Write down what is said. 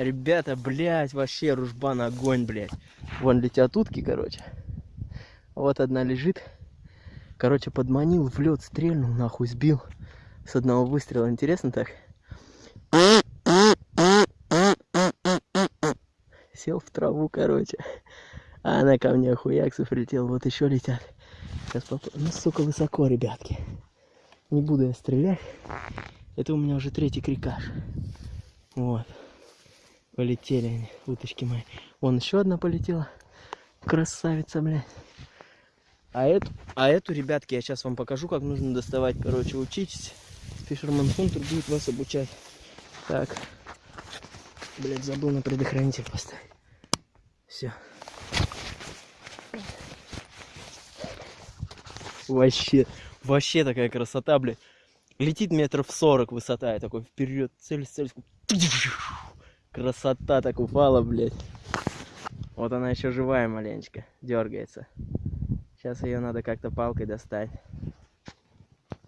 Ребята, блядь, вообще ружбан огонь, блядь. Вон летят утки, короче. Вот одна лежит. Короче, подманил в лед, стрельнул, нахуй, сбил. С одного выстрела. Интересно так? Сел в траву, короче. А она ко мне хуяксов прилетел. Вот еще летят. Сейчас поп... Ну, сука, высоко, ребятки. Не буду я стрелять. Это у меня уже третий крикаш. Вот. Полетели они, уточки мои. Вон еще одна полетела. Красавица, блядь. А эту, а эту, ребятки, я сейчас вам покажу, как нужно доставать. Короче, учитесь. Фишерман Хунтер будет вас обучать. Так. Блядь, забыл на предохранитель поставить. Все. Вообще, вообще такая красота, блядь. Летит метров 40 высота, я такой вперед, цель, цель. Красота так упала, блядь. Вот она еще живая маленечко, дергается. Сейчас ее надо как-то палкой достать.